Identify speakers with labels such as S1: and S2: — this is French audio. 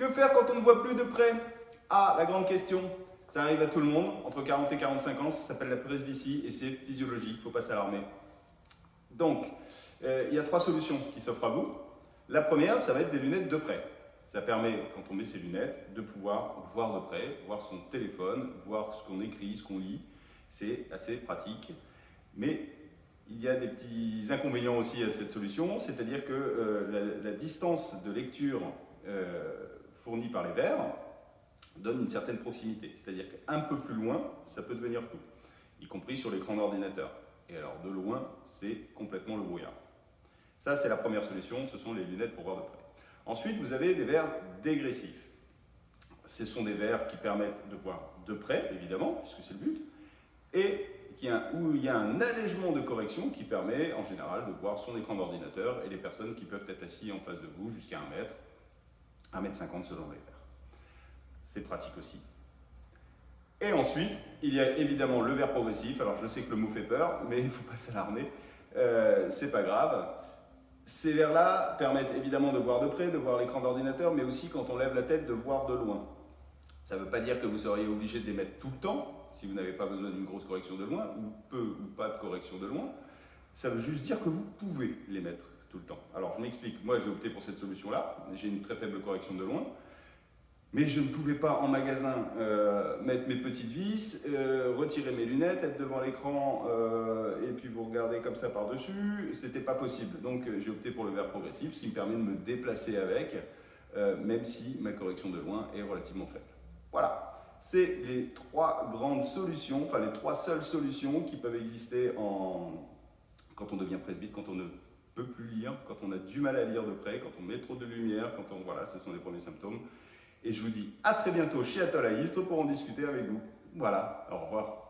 S1: Que faire quand on ne voit plus de près? Ah, la grande question. Ça arrive à tout le monde, entre 40 et 45 ans, ça s'appelle la presbytie et c'est physiologique, il ne faut pas s'alarmer. Donc, euh, il y a trois solutions qui s'offrent à vous. La première, ça va être des lunettes de près. Ça permet, quand on met ses lunettes, de pouvoir voir de près, voir son téléphone, voir ce qu'on écrit, ce qu'on lit. C'est assez pratique. Mais il y a des petits inconvénients aussi à cette solution, c'est-à-dire que euh, la, distance de lecture euh, fournie par les verres donne une certaine proximité. C'est-à-dire qu'un peu plus loin, ça peut devenir flou, y compris sur l'écran d'ordinateur. Et alors de loin, c'est complètement le brouillard. Ça, c'est la première solution, ce sont les lunettes pour voir de près. Ensuite, vous avez des verres dégressifs. Ce sont des verres qui permettent de voir de près, évidemment, puisque c'est le but, et où il y a un allègement de correction qui permet en général de voir son écran d'ordinateur et les personnes qui peuvent être assis en face de vous jusqu'à 1 mètre, 1 mètre 50 selon les verres. C'est pratique aussi. Et ensuite, il y a évidemment le verre progressif. Alors je sais que le mot fait peur, mais il ne faut pas s'alarmer. Euh, c'est pas grave. Ces verres-là permettent évidemment de voir de près, de voir l'écran d'ordinateur, mais aussi quand on lève la tête, de voir de loin. Ça ne veut pas dire que vous seriez obligé de les mettre tout le temps, si vous n'avez pas besoin d'une grosse correction de loin, ou peu ou pas de correction de loin, ça veut juste dire que vous pouvez les mettre tout le temps. Alors je m'explique, moi j'ai opté pour cette solution-là, j'ai une très faible correction de loin, mais je ne pouvais pas en magasin euh, mettre mes petites vis, euh, retirer mes lunettes, être devant l'écran euh, et puis vous regarder comme ça par-dessus, c'était pas possible. Donc j'ai opté pour le verre progressif, ce qui me permet de me déplacer avec, même si ma correction de loin est relativement faible. Voilà c'est les trois grandes solutions, enfin les trois seules solutions qui peuvent exister en... quand on devient presbyte, quand on ne peut plus lire, quand on a du mal à lire de près, quand on met trop de lumière, quand on... Voilà, ce sont les premiers symptômes. Et je vous dis à très bientôt chez Atoll pour en discuter avec vous. Voilà, au revoir.